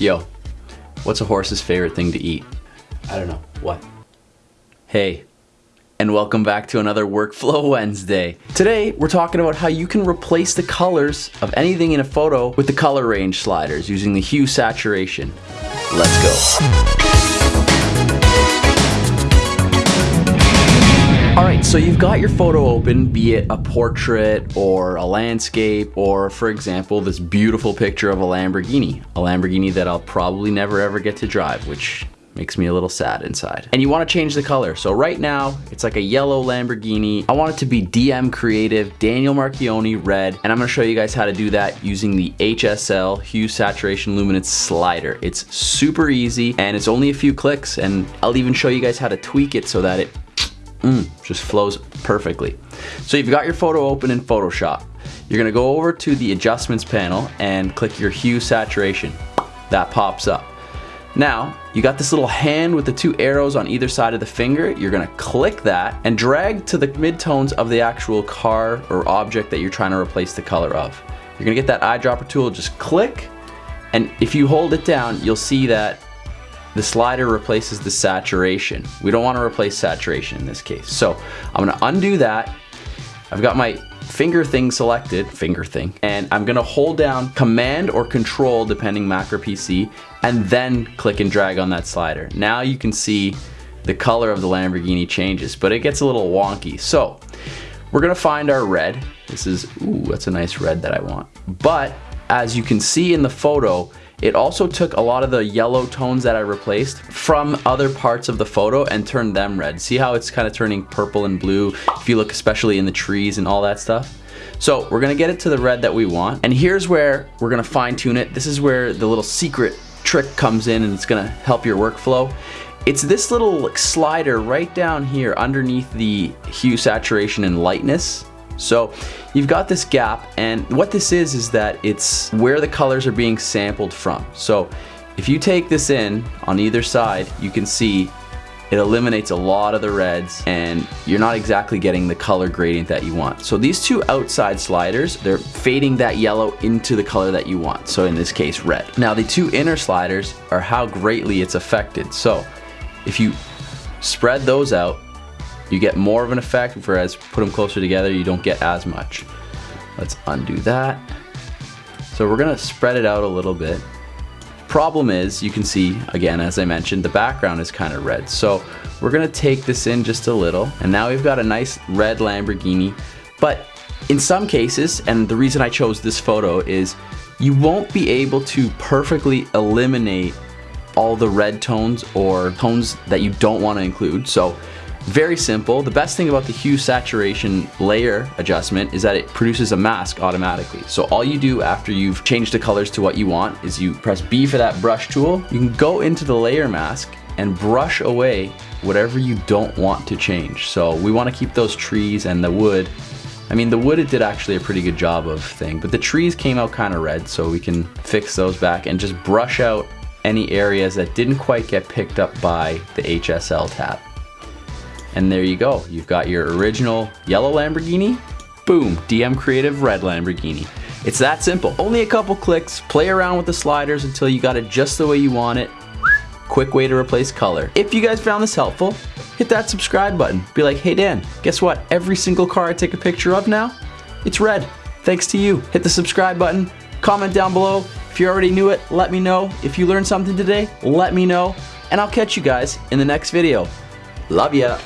Yo, what's a horse's favorite thing to eat? I don't know. What? Hey, and welcome back to another Workflow Wednesday. Today, we're talking about how you can replace the colors of anything in a photo with the color range sliders using the hue saturation. Let's go. All right, so you've got your photo open, be it a portrait or a landscape, or for example, this beautiful picture of a Lamborghini, a Lamborghini that I'll probably never ever get to drive, which makes me a little sad inside. And you wanna change the color. So right now, it's like a yellow Lamborghini. I want it to be DM Creative, Daniel Marchioni red, and I'm gonna show you guys how to do that using the HSL Hue Saturation Luminance Slider. It's super easy, and it's only a few clicks, and I'll even show you guys how to tweak it so that it Mm, just flows perfectly. So you've got your photo open in Photoshop. You're gonna go over to the adjustments panel and click your hue saturation. That pops up. Now, you got this little hand with the two arrows on either side of the finger. You're gonna click that and drag to the midtones of the actual car or object that you're trying to replace the color of. You're gonna get that eyedropper tool, just click, and if you hold it down, you'll see that the slider replaces the saturation. We don't want to replace saturation in this case. So I'm going to undo that. I've got my finger thing selected, finger thing, and I'm going to hold down command or control depending Mac or PC and then click and drag on that slider. Now you can see the color of the Lamborghini changes, but it gets a little wonky. So we're going to find our red. This is, ooh, that's a nice red that I want. But as you can see in the photo, it also took a lot of the yellow tones that I replaced from other parts of the photo and turned them red. See how it's kind of turning purple and blue if you look especially in the trees and all that stuff? So we're gonna get it to the red that we want. And here's where we're gonna fine tune it. This is where the little secret trick comes in and it's gonna help your workflow. It's this little slider right down here underneath the hue, saturation, and lightness. So you've got this gap and what this is is that it's where the colors are being sampled from. So if you take this in on either side, you can see it eliminates a lot of the reds and you're not exactly getting the color gradient that you want. So these two outside sliders, they're fading that yellow into the color that you want. So in this case, red. Now the two inner sliders are how greatly it's affected. So if you spread those out, you get more of an effect, whereas put them closer together, you don't get as much. Let's undo that. So we're gonna spread it out a little bit. Problem is, you can see, again, as I mentioned, the background is kind of red. So we're gonna take this in just a little, and now we've got a nice red Lamborghini. But in some cases, and the reason I chose this photo is you won't be able to perfectly eliminate all the red tones or tones that you don't want to include. So very simple. The best thing about the hue saturation layer adjustment is that it produces a mask automatically. So all you do after you've changed the colors to what you want is you press B for that brush tool. You can go into the layer mask and brush away whatever you don't want to change. So we want to keep those trees and the wood. I mean, the wood it did actually a pretty good job of thing, but the trees came out kind of red, so we can fix those back and just brush out any areas that didn't quite get picked up by the HSL tab. And there you go. You've got your original yellow Lamborghini, boom, DM Creative red Lamborghini. It's that simple. Only a couple clicks, play around with the sliders until you got it just the way you want it. Quick way to replace color. If you guys found this helpful, hit that subscribe button. Be like, hey Dan, guess what? Every single car I take a picture of now, it's red. Thanks to you. Hit the subscribe button, comment down below. If you already knew it, let me know. If you learned something today, let me know. And I'll catch you guys in the next video. Love ya.